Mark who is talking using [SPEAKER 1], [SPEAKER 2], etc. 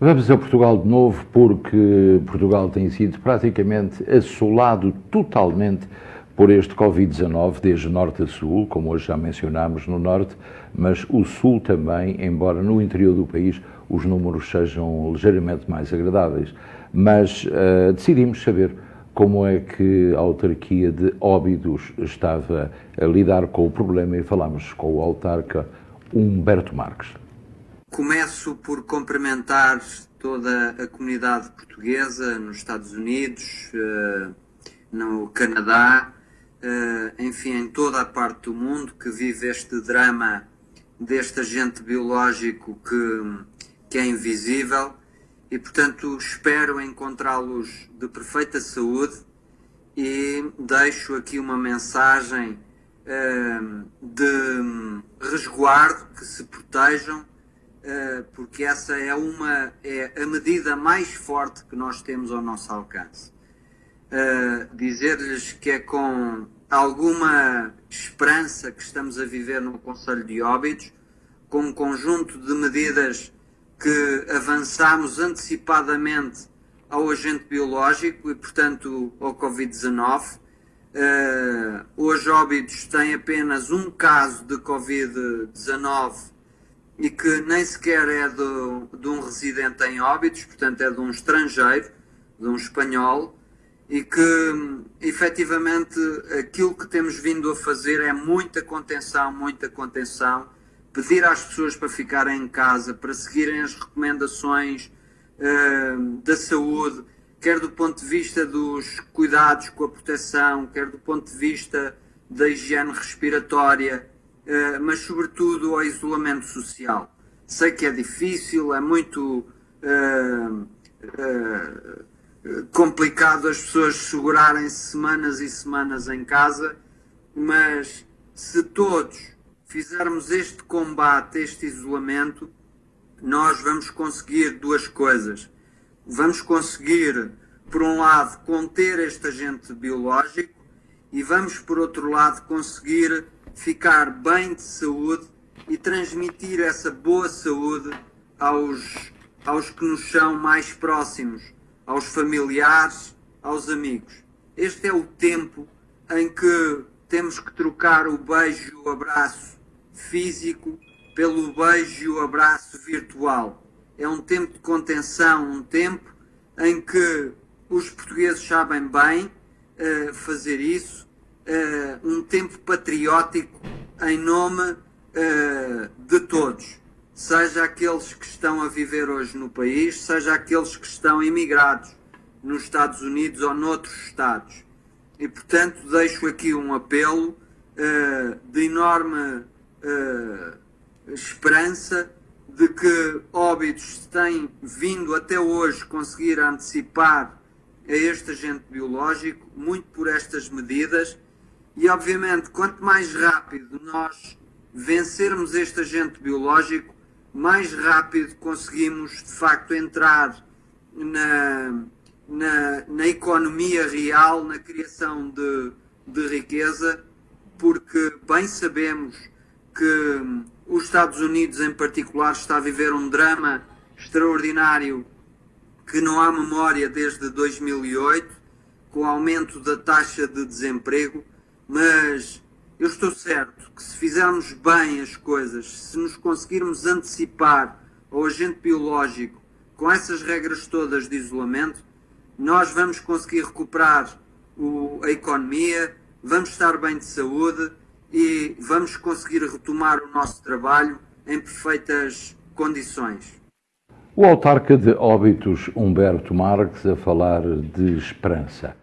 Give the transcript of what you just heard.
[SPEAKER 1] Vamos a Portugal de novo porque Portugal tem sido praticamente assolado totalmente por este Covid-19, desde norte a sul, como hoje já mencionámos no norte, mas o sul também, embora no interior do país os números sejam ligeiramente mais agradáveis. Mas uh, decidimos saber como é que a autarquia de Óbidos estava a lidar com o problema e falámos com o autarca Humberto Marques.
[SPEAKER 2] Começo por cumprimentar toda a comunidade portuguesa nos Estados Unidos, eh, no Canadá, eh, enfim, em toda a parte do mundo que vive este drama deste agente biológico que, que é invisível e, portanto, espero encontrá-los de perfeita saúde e deixo aqui uma mensagem eh, de resguardo, que se protejam porque essa é uma é a medida mais forte que nós temos ao nosso alcance. Uh, Dizer-lhes que é com alguma esperança que estamos a viver no Conselho de Óbidos, com um conjunto de medidas que avançamos antecipadamente ao agente biológico e, portanto, ao Covid-19. Uh, hoje Óbidos tem apenas um caso de Covid-19 e que nem sequer é de, de um residente em Óbidos, portanto é de um estrangeiro, de um espanhol, e que efetivamente aquilo que temos vindo a fazer é muita contenção, muita contenção, pedir às pessoas para ficarem em casa, para seguirem as recomendações uh, da saúde, quer do ponto de vista dos cuidados com a proteção, quer do ponto de vista da higiene respiratória, mas sobretudo ao isolamento social. Sei que é difícil, é muito uh, uh, complicado as pessoas segurarem-se semanas e semanas em casa, mas se todos fizermos este combate, este isolamento, nós vamos conseguir duas coisas. Vamos conseguir, por um lado, conter este agente biológico e vamos, por outro lado, conseguir ficar bem de saúde e transmitir essa boa saúde aos, aos que nos são mais próximos, aos familiares, aos amigos. Este é o tempo em que temos que trocar o beijo e o abraço físico pelo beijo e o abraço virtual. É um tempo de contenção, um tempo em que os portugueses sabem bem uh, fazer isso uh, um tempo patriótico em nome uh, de todos, seja aqueles que estão a viver hoje no país, seja aqueles que estão imigrados nos Estados Unidos ou noutros Estados. E, portanto, deixo aqui um apelo uh, de enorme esperança de que Óbidos tem vindo até hoje conseguir antecipar a este agente biológico, muito por estas medidas, e obviamente, quanto mais rápido nós vencermos este agente biológico, mais rápido conseguimos de facto entrar na, na, na economia real, na criação de, de riqueza, porque bem sabemos que os Estados Unidos em particular está a viver um drama extraordinário que não há memória desde 2008, com o aumento da taxa de desemprego mas eu estou certo que se fizermos bem as coisas, se nos conseguirmos antecipar ao agente biológico com essas regras todas de isolamento, nós vamos conseguir recuperar o, a economia, vamos estar bem de saúde e vamos conseguir retomar o nosso trabalho em perfeitas condições.
[SPEAKER 1] O autarca de Óbitos, Humberto Marques, a falar de esperança.